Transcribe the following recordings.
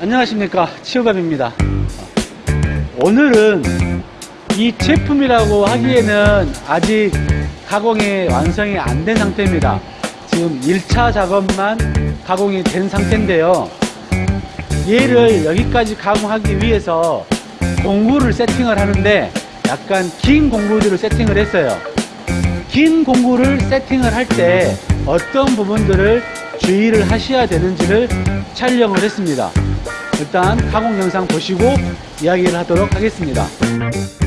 안녕하십니까. 치유갑입니다. 오늘은 이 제품이라고 하기에는 아직 가공이 완성이 안 된 상태입니다. 지금 1차 작업만 가공이 된 상태인데요. 얘를 여기까지 가공하기 위해서 공구를 세팅을 하는데 약간 긴 공구들을 세팅을 했어요. 긴 공구를 세팅을 할 때 어떤 부분들을 주의를 하셔야 되는지를 촬영을 했습니다 일단 가공 영상 보시고 이야기를 하도록 하겠습니다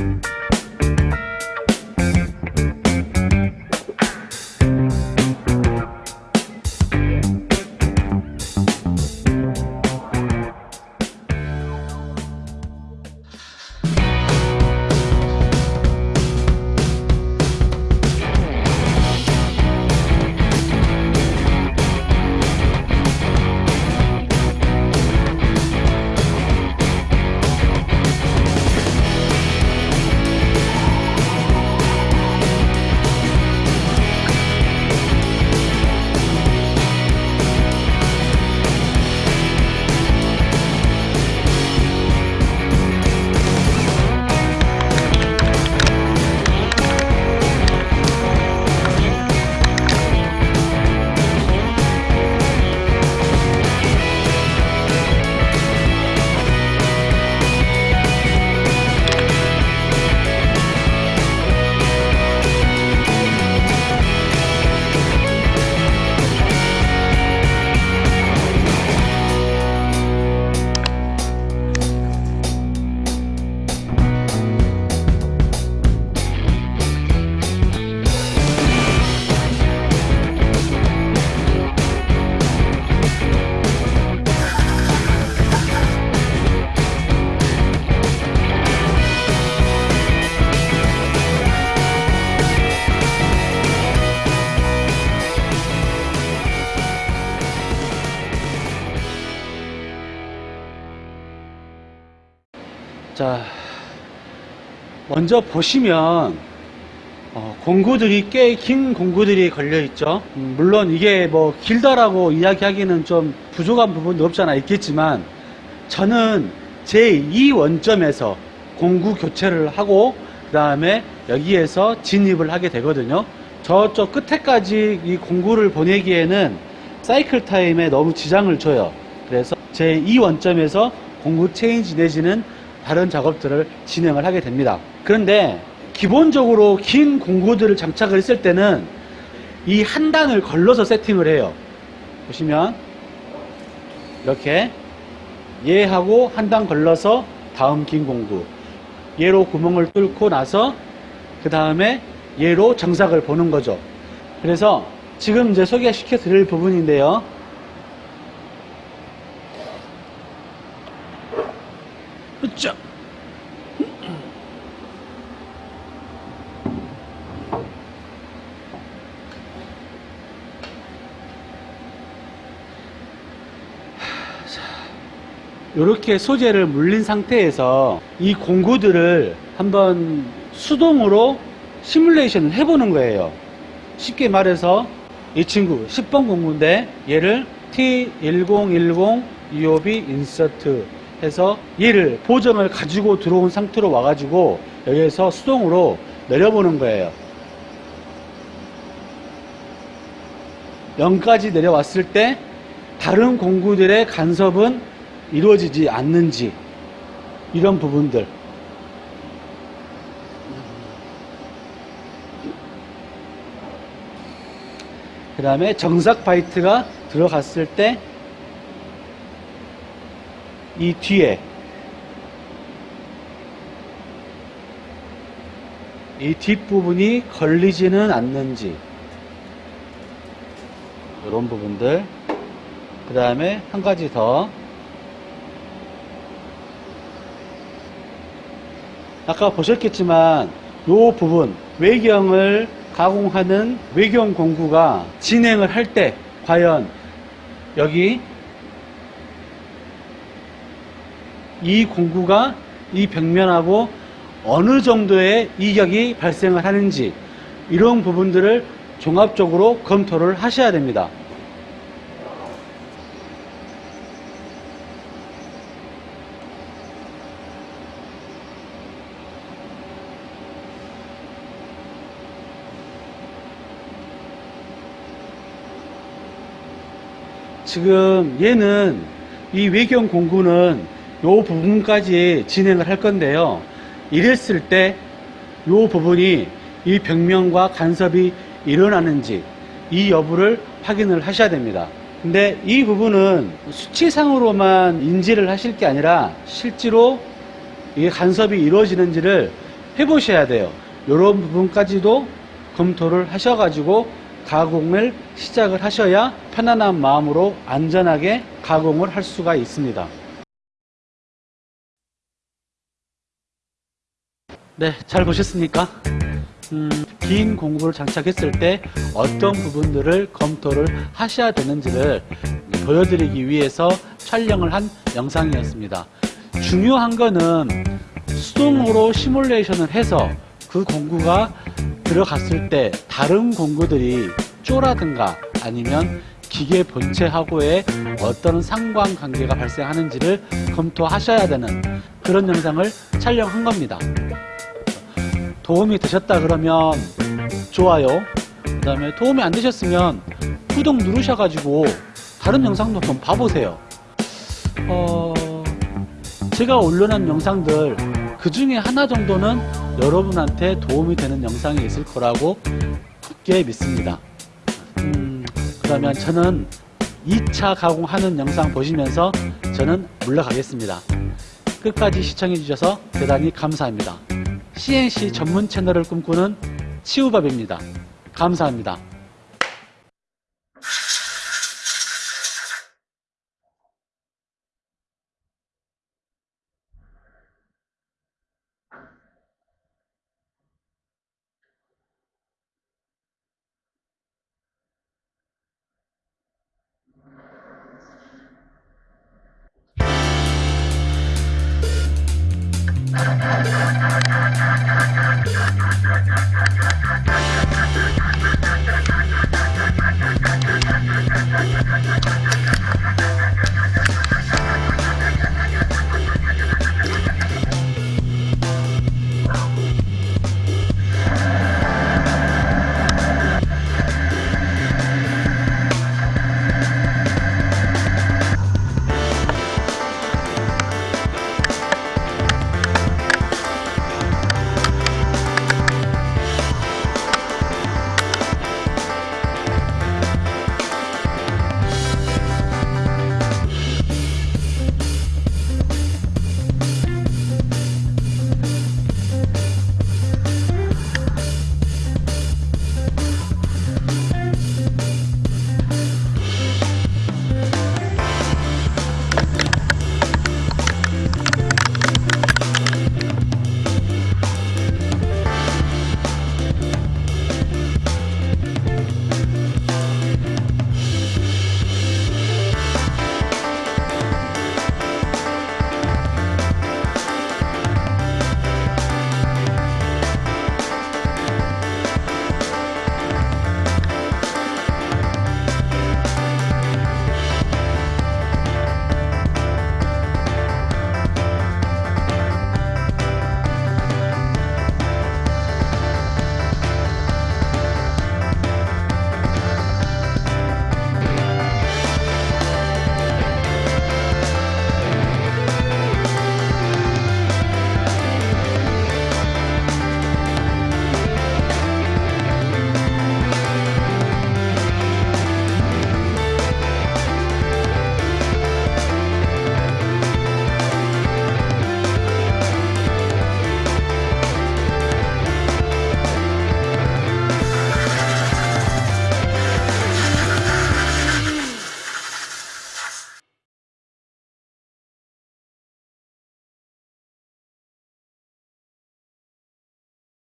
자 먼저 보시면 어, 공구들이 꽤 긴 공구들이 걸려 있죠. 음, 물론 이게 뭐 길다라고 이야기하기는 좀 부족한 부분도 없잖아 있겠지만 저는 제2 원점에서 공구 교체를 하고 그 다음에 여기에서 진입을 하게 되거든요. 저쪽 끝에까지 이 공구를 보내기에는 사이클 타임에 너무 지장을 줘요. 그래서 제2 원점에서 공구 체인지 내지는 다른 작업들을 진행을 하게 됩니다. 그런데 기본적으로 긴 공구들을 장착을 했을 때는 이 한 단을 걸러서 세팅을 해요. 보시면 이렇게 얘하고 한 단 걸러서 다음 긴 공구 얘로 구멍을 뚫고 나서 그 다음에 얘로 정삭을 보는 거죠. 그래서 지금 이제 소개시켜 드릴 부분인데요 으쌰 이렇게 소재를 물린 상태에서 이 공구들을 한번 수동으로 시뮬레이션을 해보는 거예요. 쉽게 말해서 이 친구 10번 공구인데 얘를 T1010 EOB 인서트 해서 얘를 보정을 가지고 들어온 상태로 와가지고 여기에서 수동으로 내려보는 거예요. 0까지 내려왔을 때 다른 공구들의 간섭은 이루어지지 않는지 이런 부분들. 그 다음에 정삭 바이트가 들어갔을 때 이 뒤에 이 뒷부분이 걸리지는 않는지 이런 부분들 그 다음에 한 가지 더. 아까 보셨겠지만 이 부분 외경을 가공하는 외경 공구가 진행을 할 때 과연 여기 이 공구가 이 벽면하고 어느 정도의 이격이 발생을 하는지 이런 부분들을 종합적으로 검토를 하셔야 됩니다. 지금 얘는 이 외경 공구는 부분까지 진행을 할 건데요. 이랬을 때요 부분이 이 벽면과 간섭이 일어나는지 이 여부를 확인을 하셔야 됩니다. 근데 이 부분은 수치상으로만 인지를 하실 게 아니라 실제로 이게 간섭이 이루어지는지를 해보셔야 돼요. 이런 부분까지도 검토를 하셔가지고 가공을 시작을 하셔야 편안한 마음으로 안전하게 가공을 할 수가 있습니다. 네, 잘 보셨습니까? 음, 긴 공구를 장착했을 때 어떤 부분들을 검토를 하셔야 되는지를 보여드리기 위해서 촬영을 한 영상이었습니다. 중요한 거는 수동으로 시뮬레이션을 해서 그 공구가 들어갔을 때 다른 공구들이 쪼라든가 아니면 기계 본체하고의 어떤 상관관계가 발생하는지를 검토하셔야 되는 그런 영상을 촬영한 겁니다. 도움이 되셨다 그러면 좋아요. 그 다음에 도움이 안 되셨으면 구독 누르셔가지고 다른 영상도 한번 봐보세요. 어, 제가 올려놓은 영상들 그 중에 하나 정도는 여러분한테 도움이 되는 영상이 있을 거라고 굳게 믿습니다. 음, 그러면 저는 2차 가공하는 영상 보시면서 저는 물러가겠습니다. 끝까지 시청해 주셔서 대단히 감사합니다 CNC 전문 채널을 꿈꾸는 치우밥입니다. 감사합니다.